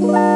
Bye.